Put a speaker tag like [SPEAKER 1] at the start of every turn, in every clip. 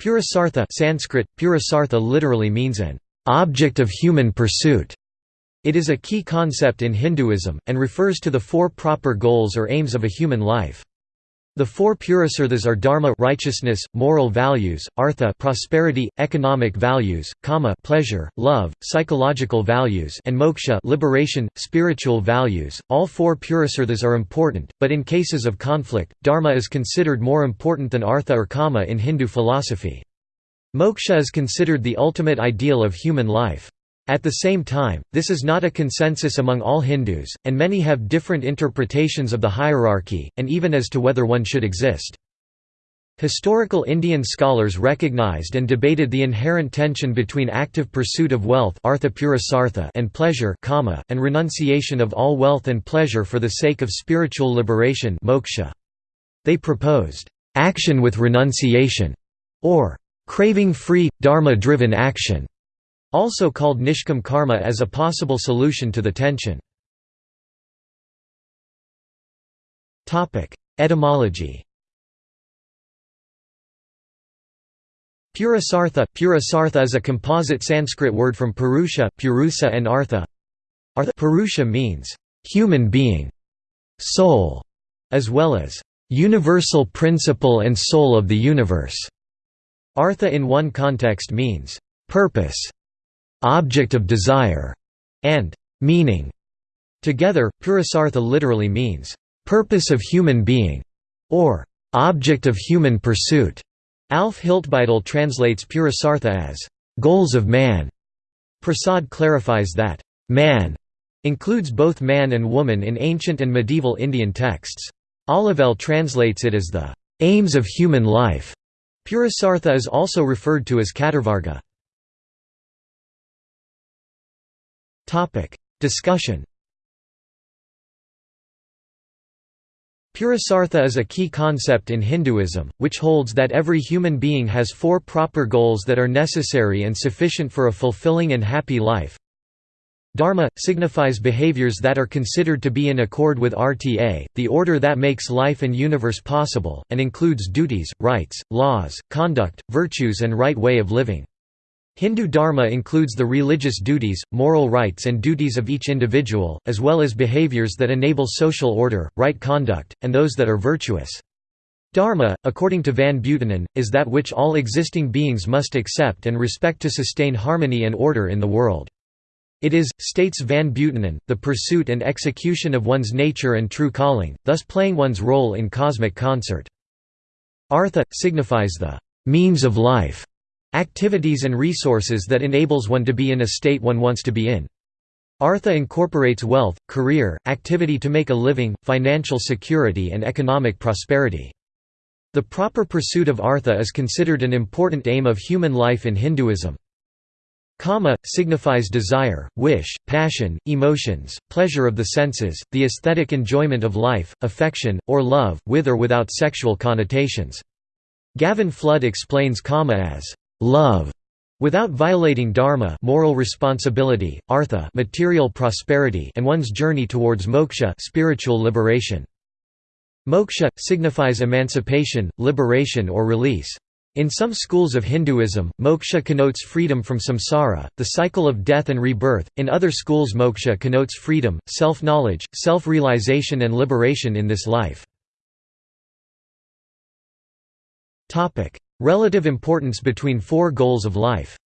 [SPEAKER 1] Purusartha Sanskrit, Purusartha literally means an object of human pursuit. It is a key concept in Hinduism, and refers to the four proper goals or aims of a human life. The four purusarthas are dharma righteousness, moral values, artha prosperity, economic values, kama pleasure, love, psychological values and moksha liberation, spiritual values. All four purusarthas are important, but in cases of conflict, dharma is considered more important than artha or kama in Hindu philosophy. Moksha is considered the ultimate ideal of human life. At the same time, this is not a consensus among all Hindus, and many have different interpretations of the hierarchy, and even as to whether one should exist. Historical Indian scholars recognized and debated the inherent tension between active pursuit of wealth and pleasure and renunciation of all wealth and pleasure for the sake of spiritual liberation. They proposed, "...action with renunciation", or "...craving-free, dharma-driven action", also called nishkam karma as a possible solution to the tension. Etymology Purusartha Purusartha is a composite Sanskrit word from Purusha, Purusa and Artha. Artha Purusha means human being, soul, as well as universal principle and soul of the universe. Artha in one context means purpose, object of desire, and meaning. Together, Purusartha literally means, purpose of human being, or object of human pursuit. Alf Hiltbeitel translates Purusartha as goals of man. Prasad clarifies that man includes both man and woman in ancient and medieval Indian texts. Olivelle translates it as the aims of human life. Purusartha is also referred to as Katarvarga. Discussion Purusartha is a key concept in Hinduism, which holds that every human being has four proper goals that are necessary and sufficient for a fulfilling and happy life. Dharma signifies behaviors that are considered to be in accord with RTA, the order that makes life and universe possible, and includes duties, rights, laws, conduct, virtues and right way of living. Hindu dharma includes the religious duties, moral rights and duties of each individual, as well as behaviors that enable social order, right conduct, and those that are virtuous. Dharma, according to Van Buitenen, is that which all existing beings must accept and respect to sustain harmony and order in the world. It is, states Van Buitenen, the pursuit and execution of one's nature and true calling, thus playing one's role in cosmic concert. Artha, signifies the means of life, Activities and resources that enables one to be in a state one wants to be in. Artha incorporates wealth, career, activity to make a living, financial security and economic prosperity. The proper pursuit of artha is considered an important aim of human life in Hinduism. Kama, signifies desire, wish, passion, emotions, pleasure of the senses, the aesthetic enjoyment of life, affection, or love, with or without sexual connotations. Gavin Flood explains kama as love without violating dharma moral responsibility, artha material prosperity and one's journey towards moksha spiritual liberation. Moksha signifies emancipation, liberation or release. In some schools of Hinduism, moksha connotes freedom from samsara, the cycle of death and rebirth. In other schools, moksha connotes freedom, self-knowledge, self-realization and liberation in this life. Topic: Relative importance between four goals of life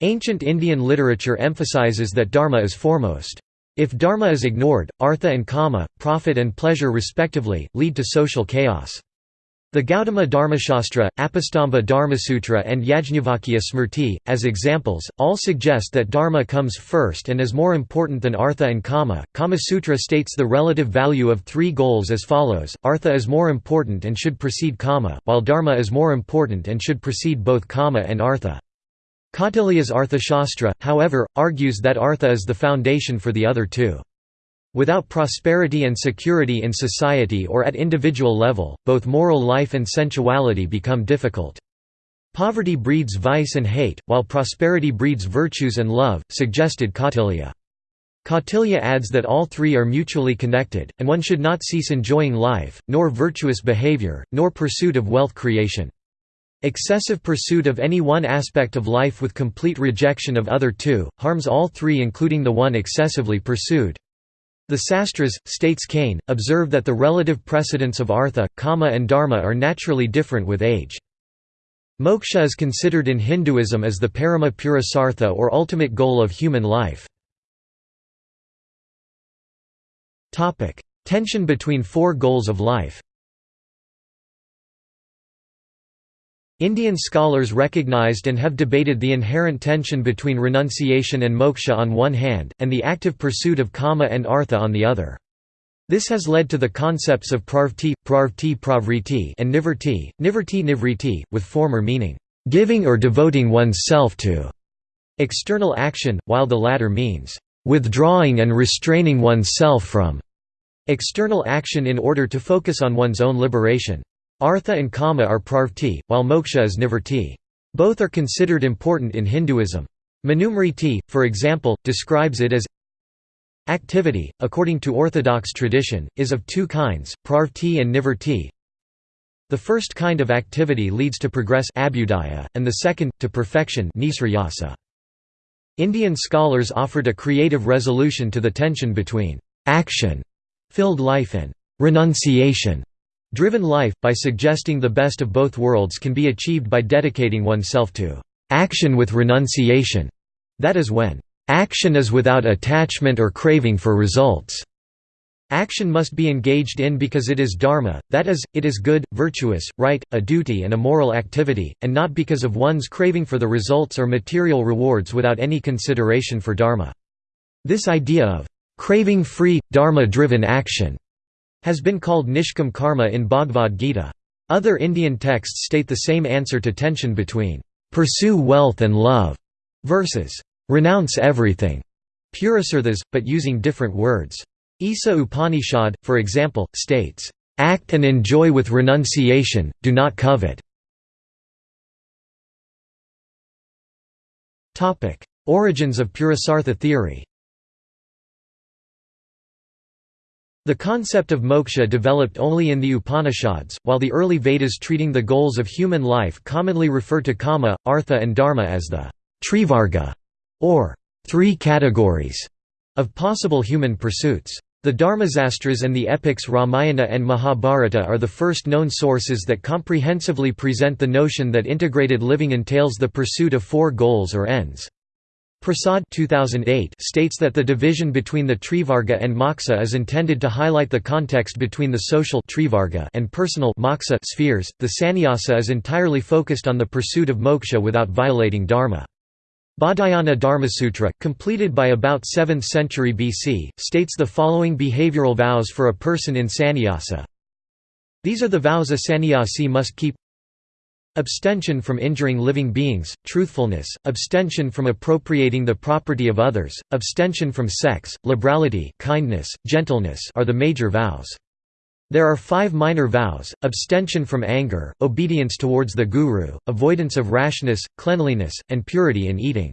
[SPEAKER 1] Ancient Indian literature emphasizes that dharma is foremost. If dharma is ignored, artha and kama, profit and pleasure respectively, lead to social chaos. The Gautama Dharmashastra, Apastamba Dharmasutra and Yajnavalkya Smriti, as examples, all suggest that dharma comes first and is more important than artha and kama. Kama Sutra states the relative value of three goals as follows, artha is more important and should precede kama, while dharma is more important and should precede both kama and artha. Kautilya's Arthashastra, however, argues that artha is the foundation for the other two. Without prosperity and security in society or at individual level, both moral life and sensuality become difficult. Poverty breeds vice and hate, while prosperity breeds virtues and love, suggested Kautilya. Kautilya adds that all three are mutually connected, and one should not cease enjoying life, nor virtuous behavior, nor pursuit of wealth creation. Excessive pursuit of any one aspect of life with complete rejection of other two, harms all three including the one excessively pursued. The Sastras, states Kane, observe that the relative precedence of artha, kama and dharma are naturally different with age. Moksha is considered in Hinduism as the parama purusartha or ultimate goal of human life. Tension between four goals of life Indian scholars recognized and have debated the inherent tension between renunciation and moksha on one hand, and the active pursuit of kama and artha on the other. This has led to the concepts of pravti, prarvti pravriti and nivrti, nivrti nivriti, with former meaning, "...giving or devoting one's self to", external action, while the latter means, "...withdrawing and restraining one's self from", external action in order to focus on one's own liberation. Artha and Kama are prarvti, while moksha is nivrti. Both are considered important in Hinduism. Manusmriti, for example, describes it as Activity, according to orthodox tradition, is of two kinds, prarvti and nivrti. The first kind of activity leads to progress and the second, to perfection. Indian scholars offered a creative resolution to the tension between action-filled life and renunciation driven life, by suggesting the best of both worlds can be achieved by dedicating oneself to action with renunciation, that is when action is without attachment or craving for results. Action must be engaged in because it is dharma, that is, it is good, virtuous, right, a duty and a moral activity, and not because of one's craving for the results or material rewards without any consideration for dharma. This idea of craving-free, dharma-driven action has been called nishkam karma in Bhagavad Gita. Other Indian texts state the same answer to tension between pursue wealth and love versus renounce everything, purusarthas, but using different words. Isa Upanishad, for example, states, act and enjoy with renunciation, do not covet. Origins of Purusartha theory The concept of moksha developed only in the Upanishads, while the early Vedas treating the goals of human life commonly refer to kama, artha and dharma as the trivarga, or three categories, of possible human pursuits. The Dharmasastras and the epics Ramayana and Mahabharata are the first known sources that comprehensively present the notion that integrated living entails the pursuit of four goals or ends. Prasad 2008 states that the division between the Trivarga and Moksha is intended to highlight the context between the social trivarga and personal moksha spheres. The sannyasa is entirely focused on the pursuit of moksha without violating dharma. Baudhayana Dharmasutra, completed by about 7th century BC, states the following behavioral vows for a person in sannyasa. These are the vows a sannyasi must keep Abstention from injuring living beings, truthfulness, abstention from appropriating the property of others, abstention from sex, liberality kindness, gentleness are the major vows. There are five minor vows, abstention from anger, obedience towards the guru, avoidance of rashness, cleanliness, and purity in eating.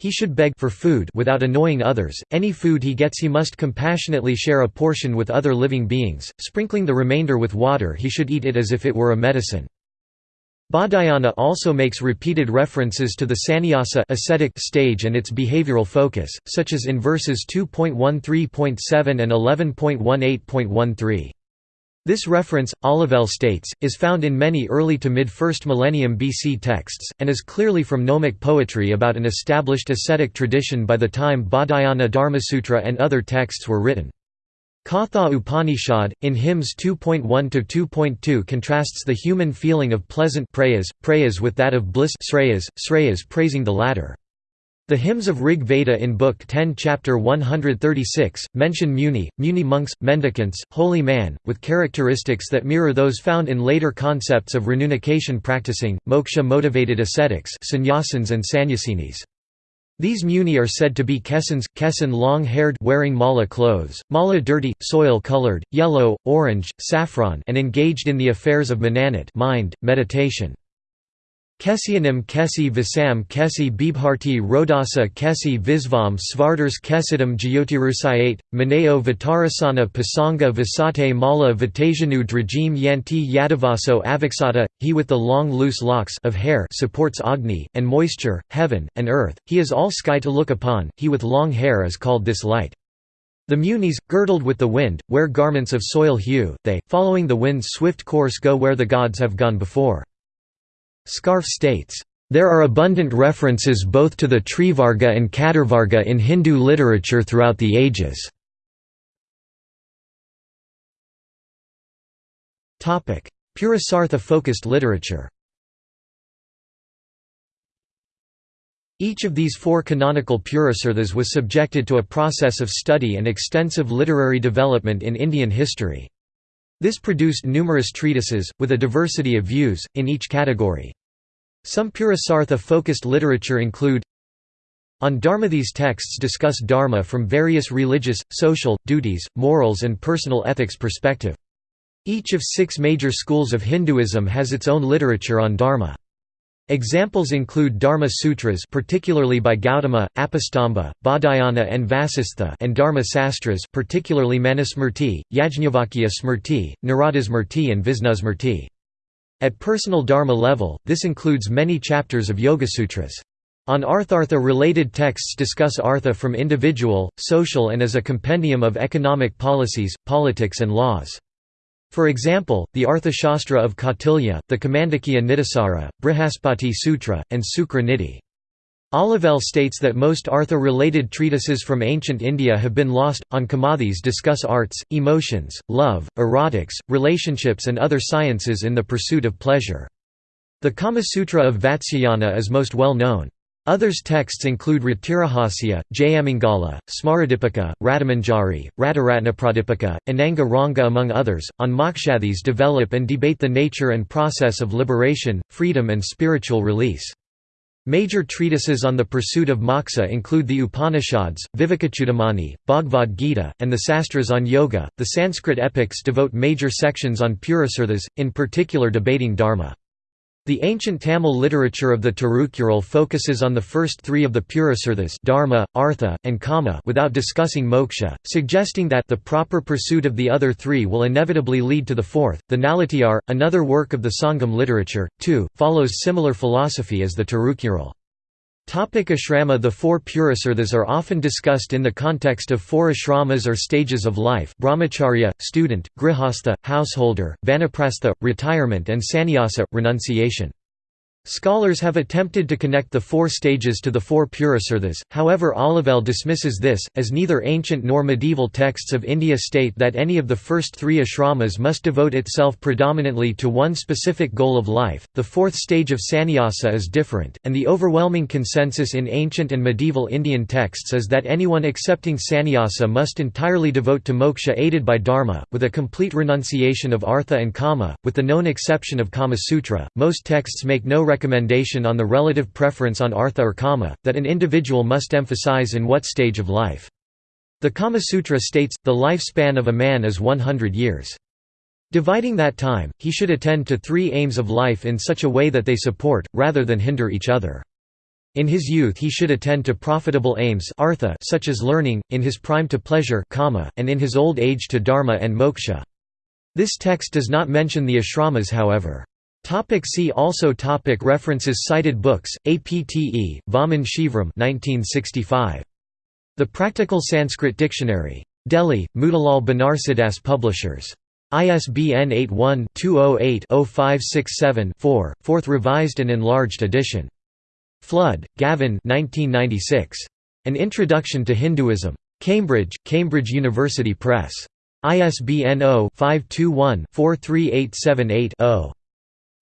[SPEAKER 1] He should beg for food without annoying others, any food he gets he must compassionately share a portion with other living beings, sprinkling the remainder with water he should eat it as if it were a medicine. Baudhayana also makes repeated references to the sannyasa ascetic stage and its behavioral focus, such as in verses 2.13.7 and 11.18.13. This reference, Olivelle states, is found in many early to mid-1st millennium BC texts, and is clearly from gnomic poetry about an established ascetic tradition by the time Baudhayana Dharmasutra and other texts were written. Katha Upanishad, in hymns 2.1–2.2 contrasts the human feeling of pleasant prayas, prayas with that of bliss sreyas, sreyas praising the latter. The hymns of Rig Veda in Book 10 Chapter 136, mention muni, muni monks, mendicants, holy man, with characteristics that mirror those found in later concepts of renunciation practicing, moksha-motivated ascetics sannyasins and sannyasinis. These muni are said to be kesans, kesan long-haired wearing mala clothes, mala dirty, soil-colored, yellow, orange, saffron and engaged in the affairs of mananat mind, meditation. Kesyanim Kesi Visam Kesi Bibharti Rodasa Kesi Visvam Svardars Kesidam Jyotirusayate, Maneo Vitarasana Pasanga Visate Mala Vitajanu Drajim Yanti Yadavaso Aviksata, he with the long loose locks of hair supports Agni, and moisture, heaven, and earth, he is all sky to look upon, he with long hair is called this light. The Munis, girdled with the wind, wear garments of soil hue, they, following the wind's swift course go where the gods have gone before. Scharfe states, "...there are abundant references both to the Trivarga and Katarvarga in Hindu literature throughout the ages." Purusartha-focused literature Each of these four canonical Purusarthas was subjected to a process of study and extensive literary development in Indian history. This produced numerous treatises, with a diversity of views, in each category. Some Purusartha-focused literature include On Dharma These texts discuss Dharma from various religious, social, duties, morals and personal ethics perspective. Each of six major schools of Hinduism has its own literature on Dharma. Examples include Dharma Sutras particularly by Gautama, Apastamba, Baudhayana and Vasistha and Dharma Sastras particularly Manusmriti, Yajnavalkya Smriti, Naradasmriti and Visnusmriti. At personal dharma level, this includes many chapters of Yogasutras. On Arthartha-related texts discuss artha from individual, social and as a compendium of economic policies, politics and laws. For example, the Arthashastra of Kautilya, the Kamandakya Nitisara, Brihaspati Sutra, and Sukra Niti. Olivelle states that most Artha-related treatises from ancient India have been lost. On Kamathis discuss arts, emotions, love, erotics, relationships and other sciences in the pursuit of pleasure. The Kama Sutra of Vatsyayana is most well known. Others texts include Ratirahasya, Jayamangala, Smaradipika, Radamanjari, Radaratnapradipika, Ananga Ranga among others. On Mokshathis develop and debate the nature and process of liberation, freedom and spiritual release. Major treatises on the pursuit of moksha include the Upanishads, Vivekachudamani, Bhagavad Gita, and the Sastras on yoga. The Sanskrit epics devote major sections on Purusarthas, in particular debating dharma. The ancient Tamil literature of the Tirukural focuses on the first three of the Purusarthas dharma, artha, and kama without discussing moksha, suggesting that the proper pursuit of the other three will inevitably lead to the fourth. The Nalatiyar, another work of the Sangam literature, too, follows similar philosophy as the Tirukural. Topic ashrama The four Purusarthas are often discussed in the context of four ashramas or stages of life brahmacharya, student, grihastha, householder, vanaprastha, retirement and sannyasa, renunciation. Scholars have attempted to connect the four stages to the four Purusarthas, however Olivelle dismisses this, as neither ancient nor medieval texts of India state that any of the first three ashramas must devote itself predominantly to one specific goal of life. The fourth stage of sannyasa is different, and the overwhelming consensus in ancient and medieval Indian texts is that anyone accepting sannyasa must entirely devote to moksha aided by dharma, with a complete renunciation of artha and kama, with the known exception of Kama Sutra. Most texts make no recommendation on the relative preference on artha or kama, that an individual must emphasize in what stage of life. The Kama Sutra states, the lifespan of a man is 100 years. Dividing that time, he should attend to three aims of life in such a way that they support, rather than hinder each other. In his youth he should attend to profitable aims artha such as learning, in his prime to pleasure kama, and in his old age to dharma and moksha. This text does not mention the ashramas however. Topic see also topic References Cited books, APTE, Vaman Shivram 1965. The Practical Sanskrit Dictionary. Delhi, Motilal Banarsidass Publishers. ISBN 81-208-0567-4, 4th revised and enlarged edition. Flood, Gavin 1996. An Introduction to Hinduism. Cambridge, Cambridge University Press. ISBN 0-521-43878-0.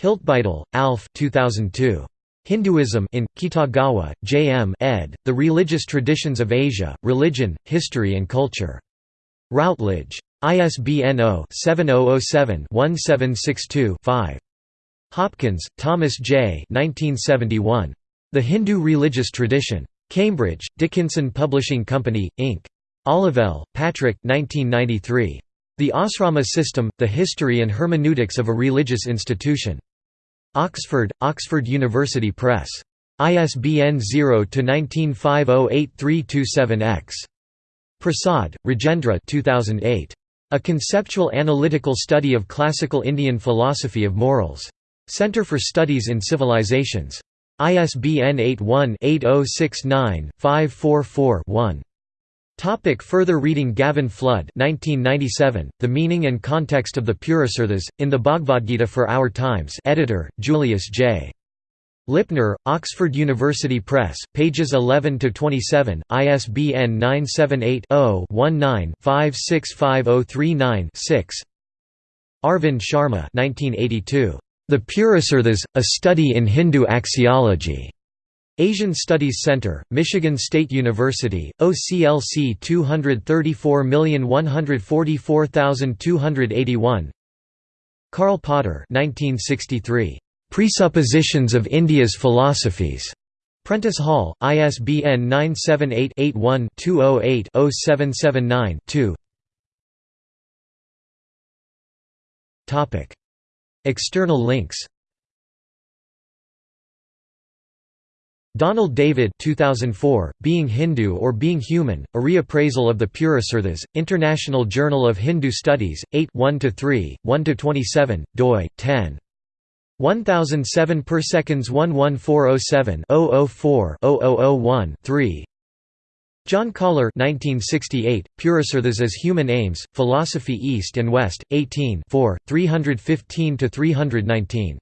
[SPEAKER 1] Hiltbeitel, Alf 2002. Hinduism in, Kitagawa, J. M. ed., The Religious Traditions of Asia, Religion, History and Culture. Routledge. ISBN 0-7007-1762-5. Hopkins, Thomas J. 1971. The Hindu Religious Tradition. Cambridge, Dickinson Publishing Company, Inc. Olivelle, Patrick 1993. The Asrama System, The History and Hermeneutics of a Religious Institution. Oxford, Oxford University Press. ISBN 0-19508327-X. Prasad, Rajendra 2008. A Conceptual Analytical Study of Classical Indian Philosophy of Morals. Center for Studies in Civilizations. ISBN 81-8069-544-1. Topic further reading Gavin Flood 1997, The Meaning and Context of the Purusarthas, in the Bhagavad Gita for Our Times editor, Julius J. Lipner, Oxford University Press, pages 11–27, ISBN 978-0-19-565039-6 Arvind Sharma 1982. The Purusarthas, A Study in Hindu Axiology. Asian Studies Center, Michigan State University, OCLC 234144281 Karl Potter 1963. Presuppositions of India's Philosophies. Prentice Hall, ISBN 978-81-208-0779-2 External links Donald Davis 2004, Being Hindu or Being Human, A Reappraisal of the Purusarthas, International Journal of Hindu Studies, 8 1–3, 1–27, doi, 10. 1007 per seconds 11407 004 0001 3 John Koller 1968, Purusarthas as Human Aims, Philosophy East and West, 18 4, 315–319